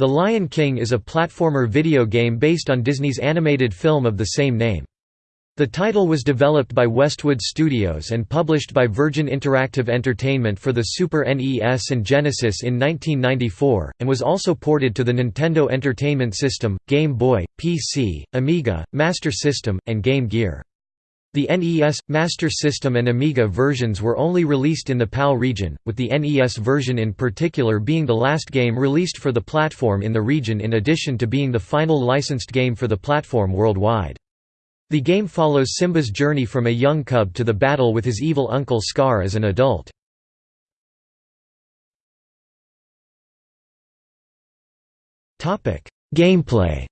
The Lion King is a platformer video game based on Disney's animated film of the same name. The title was developed by Westwood Studios and published by Virgin Interactive Entertainment for the Super NES and Genesis in 1994, and was also ported to the Nintendo Entertainment System, Game Boy, PC, Amiga, Master System, and Game Gear. The NES, Master System and Amiga versions were only released in the PAL region, with the NES version in particular being the last game released for the platform in the region in addition to being the final licensed game for the platform worldwide. The game follows Simba's journey from a young cub to the battle with his evil uncle Scar as an adult. Gameplay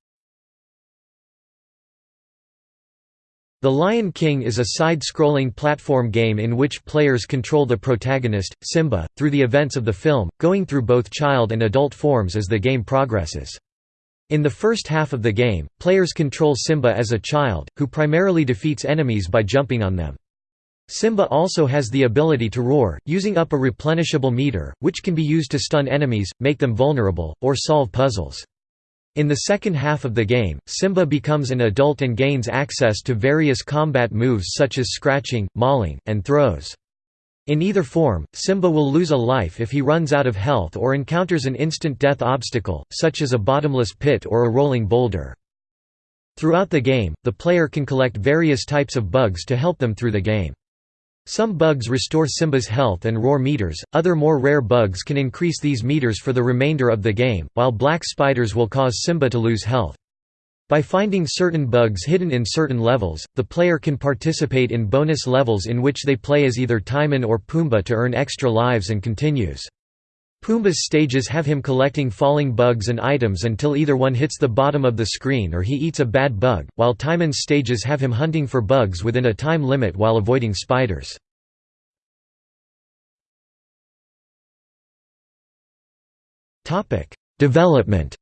The Lion King is a side-scrolling platform game in which players control the protagonist, Simba, through the events of the film, going through both child and adult forms as the game progresses. In the first half of the game, players control Simba as a child, who primarily defeats enemies by jumping on them. Simba also has the ability to roar, using up a replenishable meter, which can be used to stun enemies, make them vulnerable, or solve puzzles. In the second half of the game, Simba becomes an adult and gains access to various combat moves such as scratching, mauling, and throws. In either form, Simba will lose a life if he runs out of health or encounters an instant death obstacle, such as a bottomless pit or a rolling boulder. Throughout the game, the player can collect various types of bugs to help them through the game. Some bugs restore Simba's health and roar meters, other more rare bugs can increase these meters for the remainder of the game, while black spiders will cause Simba to lose health. By finding certain bugs hidden in certain levels, the player can participate in bonus levels in which they play as either Timon or Pumbaa to earn extra lives and continues. Pumbaa's stages have him collecting falling bugs and items until either one hits the bottom of the screen or he eats a bad bug, while Timon's stages have him hunting for bugs within a time limit while avoiding spiders. Development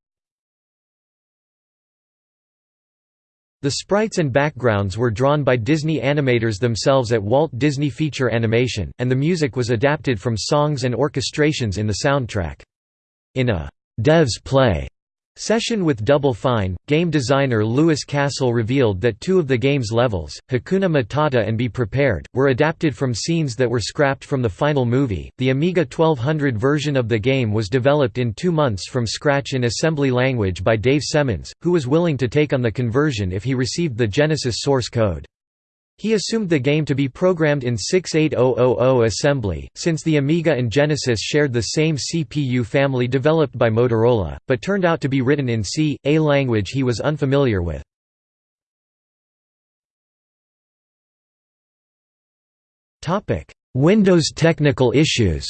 The sprites and backgrounds were drawn by Disney animators themselves at Walt Disney Feature Animation, and the music was adapted from songs and orchestrations in the soundtrack. In a «Devs Play» Session with Double Fine, game designer Louis Castle revealed that two of the game's levels, Hakuna Matata and Be Prepared, were adapted from scenes that were scrapped from the final movie. The Amiga 1200 version of the game was developed in two months from scratch in assembly language by Dave Semmons, who was willing to take on the conversion if he received the Genesis source code. He assumed the game to be programmed in 68000 assembly, since the Amiga and Genesis shared the same CPU family developed by Motorola, but turned out to be written in C, a language he was unfamiliar with. Windows technical issues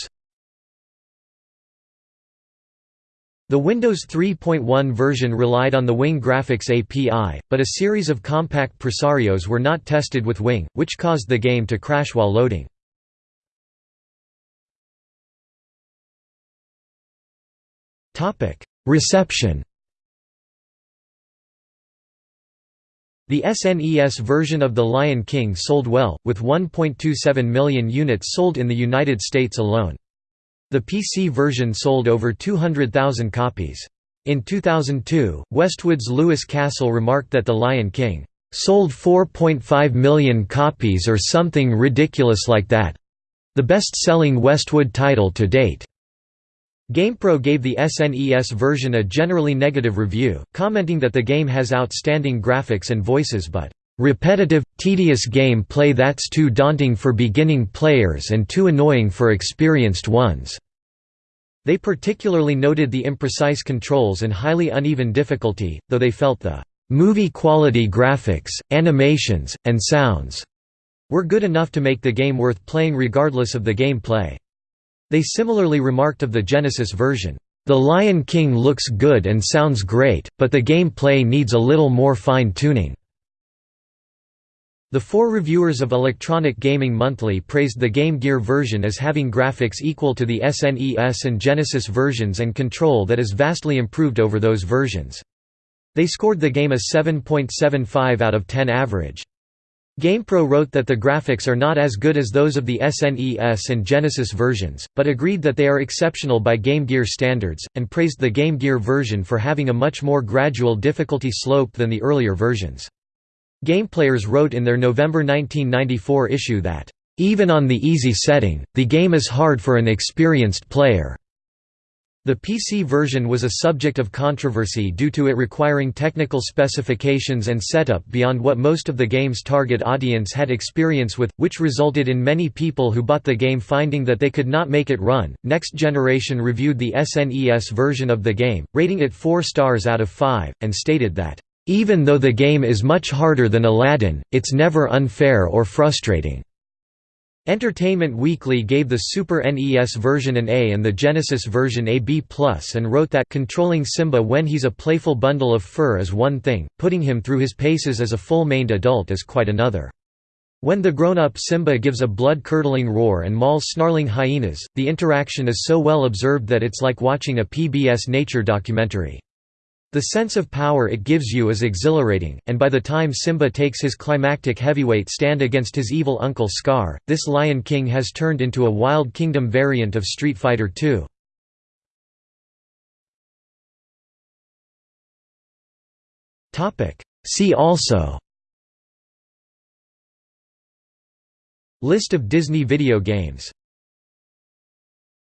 The Windows 3.1 version relied on the WinG Graphics API, but a series of Compaq Presarios were not tested with WinG, which caused the game to crash while loading. Reception The SNES version of The Lion King sold well, with 1.27 million units sold in the United States alone. The PC version sold over 200,000 copies. In 2002, Westwood's Louis Castle remarked that The Lion King sold 4.5 million copies or something ridiculous like that. The best-selling Westwood title to date. GamePro gave the SNES version a generally negative review, commenting that the game has outstanding graphics and voices but repetitive, tedious game play that's too daunting for beginning players and too annoying for experienced ones." They particularly noted the imprecise controls and highly uneven difficulty, though they felt the "...movie-quality graphics, animations, and sounds," were good enough to make the game worth playing regardless of the game play. They similarly remarked of the Genesis version, "...The Lion King looks good and sounds great, but the game play needs a little more fine-tuning." The four reviewers of Electronic Gaming Monthly praised the Game Gear version as having graphics equal to the SNES and Genesis versions and control that is vastly improved over those versions. They scored the game a 7.75 out of 10 average. GamePro wrote that the graphics are not as good as those of the SNES and Genesis versions, but agreed that they are exceptional by Game Gear standards, and praised the Game Gear version for having a much more gradual difficulty slope than the earlier versions. GamePlayers wrote in their November 1994 issue that, "...even on the easy setting, the game is hard for an experienced player." The PC version was a subject of controversy due to it requiring technical specifications and setup beyond what most of the game's target audience had experience with, which resulted in many people who bought the game finding that they could not make it run. Next Generation reviewed the SNES version of the game, rating it 4 stars out of 5, and stated that, even though the game is much harder than Aladdin, it's never unfair or frustrating. Entertainment Weekly gave the Super NES version an A and the Genesis version a B+, and wrote that controlling Simba when he's a playful bundle of fur is one thing, putting him through his paces as a full-maned adult is quite another. When the grown-up Simba gives a blood-curdling roar and mauls snarling hyenas, the interaction is so well observed that it's like watching a PBS nature documentary. The sense of power it gives you is exhilarating, and by the time Simba takes his climactic heavyweight stand against his evil uncle Scar, this Lion King has turned into a Wild Kingdom variant of Street Fighter II. See also List of Disney video games